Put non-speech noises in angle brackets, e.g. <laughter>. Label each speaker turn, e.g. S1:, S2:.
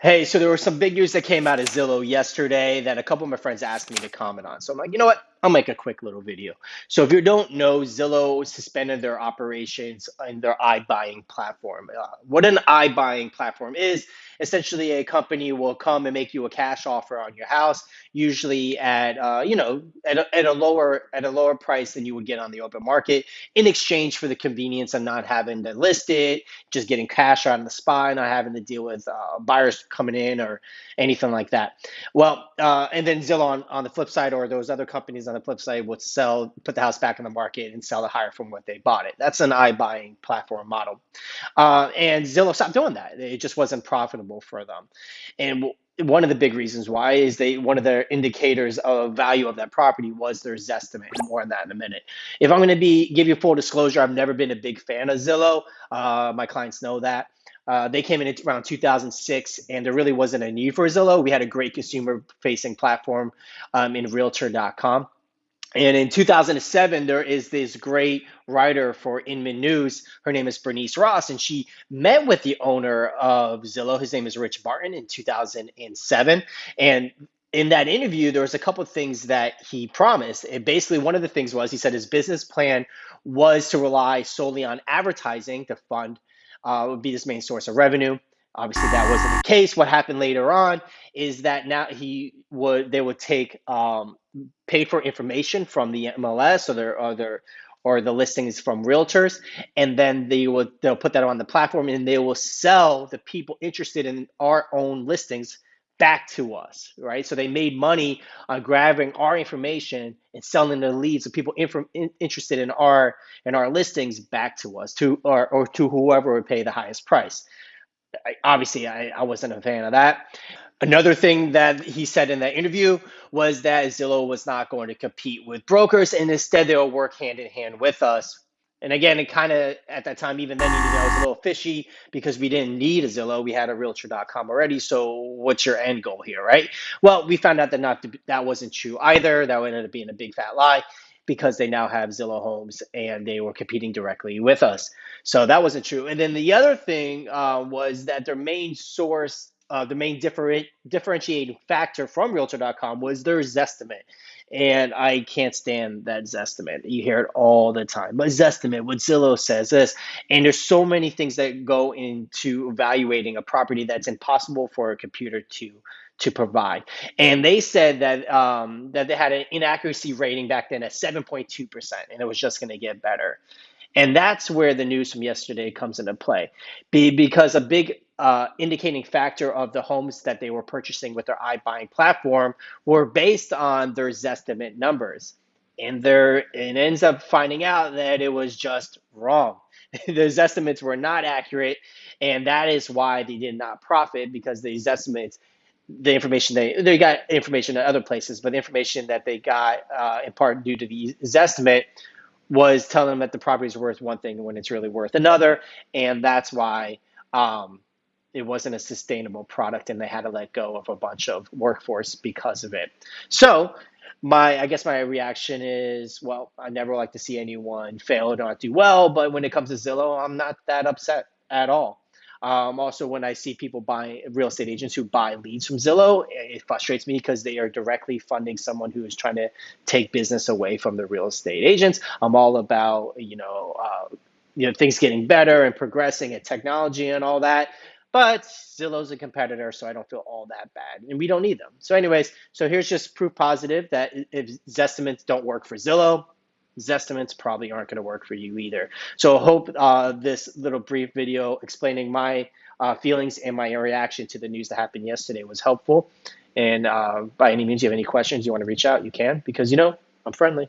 S1: Hey, so there was some big news that came out of Zillow yesterday that a couple of my friends asked me to comment on. So I'm like, you know what? I'll make a quick little video. So if you don't know, Zillow suspended their operations in their iBuying platform. Uh, what an iBuying platform is, essentially a company will come and make you a cash offer on your house, usually at uh, you know at a, at a lower at a lower price than you would get on the open market, in exchange for the convenience of not having to list it, just getting cash on the spot, not having to deal with uh, buyers coming in or anything like that. Well, uh, and then Zillow on, on the flip side, or those other companies on the flip side, would sell, put the house back on the market and sell it higher from what they bought it. That's an iBuying platform model. Uh, and Zillow stopped doing that. It just wasn't profitable for them. And one of the big reasons why is they one of their indicators of value of that property was their Zestimate. More on that in a minute. If I'm going to be give you full disclosure, I've never been a big fan of Zillow. Uh, my clients know that. Uh, they came in around 2006, and there really wasn't a need for Zillow. We had a great consumer-facing platform um, in Realtor.com. And in 2007, there is this great writer for Inman News. Her name is Bernice Ross, and she met with the owner of Zillow. His name is Rich Barton in 2007. And in that interview, there was a couple of things that he promised. And basically, one of the things was he said his business plan was to rely solely on advertising to fund uh, would be his main source of revenue. Obviously, that wasn't the case. What happened later on is that now he would they would take um, pay for information from the MLS or their other or the listings from realtors, and then they will they'll put that on the platform and they will sell the people interested in our own listings back to us, right? So they made money on grabbing our information and selling the leads of people in, interested in our in our listings back to us, to or, or to whoever would pay the highest price. I, obviously, I, I wasn't a fan of that. Another thing that he said in that interview was that Zillow was not going to compete with brokers, and instead they'll work hand in hand with us and again, it kind of at that time, even then, you know, it was a little fishy because we didn't need a Zillow. We had a Realtor.com already. So, what's your end goal here, right? Well, we found out that not to, that wasn't true either. That ended up being a big fat lie because they now have Zillow Homes and they were competing directly with us. So that wasn't true. And then the other thing uh, was that their main source, uh, the main different, differentiating factor from Realtor.com was their Zestimate and I can't stand that Zestimate. You hear it all the time. But Zestimate, what Zillow says this, and there's so many things that go into evaluating a property that's impossible for a computer to to provide. And they said that um, that they had an inaccuracy rating back then at 7.2 percent, and it was just going to get better. And that's where the news from yesterday comes into play, Be, because a big uh, indicating factor of the homes that they were purchasing with their iBuying platform were based on their Zestimate numbers. And there, it ends up finding out that it was just wrong. <laughs> those estimates were not accurate, and that is why they did not profit because these estimates, the information they they got information at other places, but the information that they got uh, in part due to the estimate was telling them that the property is worth one thing when it's really worth another, and that's why um, it wasn't a sustainable product and they had to let go of a bunch of workforce because of it. So my I guess my reaction is, well, I never like to see anyone fail or not do well, but when it comes to Zillow, I'm not that upset at all. Um, also, when I see people buy real estate agents who buy leads from Zillow, it frustrates me because they are directly funding someone who is trying to take business away from the real estate agents. I'm all about you know uh, you know things getting better and progressing and technology and all that. But Zillow's a competitor, so I don't feel all that bad, and we don't need them. So, anyways, so here's just proof positive that if Zestimates don't work for Zillow, Zestimates probably aren't going to work for you either. So, I hope uh, this little brief video explaining my uh, feelings and my reaction to the news that happened yesterday was helpful. And uh, by any means, you have any questions you want to reach out, you can, because you know I'm friendly.